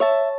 you